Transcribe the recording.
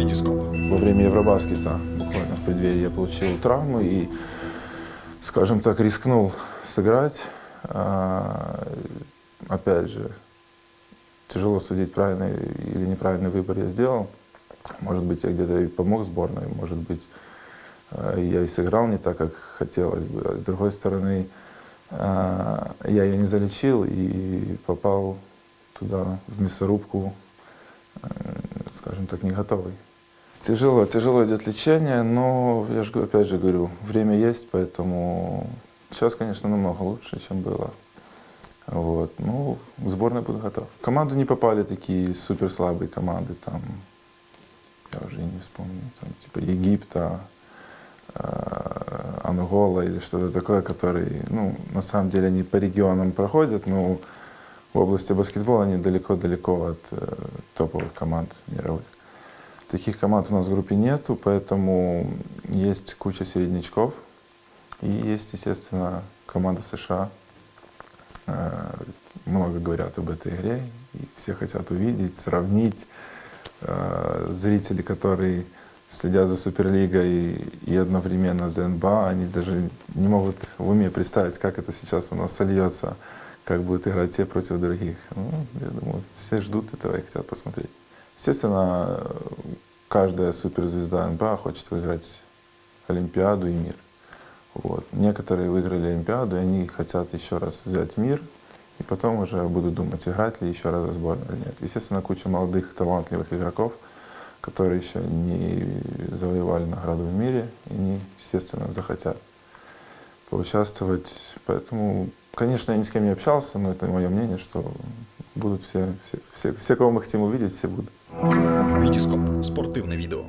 Витископ. Во время Евробаскета, буквально в преддверии, я получил травму и, скажем так, рискнул сыграть. А, опять же, тяжело судить, правильный или неправильный выбор я сделал. Может быть, я где-то и помог сборной, может быть, а, я и сыграл не так, как хотелось бы. А с другой стороны, а, я ее не залечил и попал туда, в мясорубку, скажем так, не готовый. Тяжело, тяжело идет лечение, но я же опять же говорю, время есть, поэтому сейчас, конечно, намного лучше, чем было. Вот. Ну, в сборной буду готов. В команду не попали такие супер слабые команды, там, я уже не вспомню, там, типа Египта, э, Ангола или что-то такое, которые, ну, на самом деле они по регионам проходят, но в области баскетбола они далеко-далеко от э, топовых команд мировых. Таких команд у нас в группе нету, поэтому есть куча середнячков. И есть, естественно, команда США. Э, много говорят об этой игре, и все хотят увидеть, сравнить. Э, зрители, которые следят за Суперлигой и одновременно за НБА, они даже не могут в уме представить, как это сейчас у нас сольется как будут играть те против других. Ну, я думаю, все ждут этого и хотят посмотреть. Естественно, каждая суперзвезда НБА хочет выиграть Олимпиаду и мир. Вот. Некоторые выиграли Олимпиаду, и они хотят еще раз взять мир, и потом уже будут думать, играть ли еще раз за сборную или нет. Естественно, куча молодых, талантливых игроков, которые еще не завоевали награду в мире, и они, естественно, захотят поучаствовать. Поэтому Конечно, я ни с кем не общался, но это мое мнение, что будут все, все, все, все кого мы хотим увидеть, все будут. Витископ. Спортивне відео.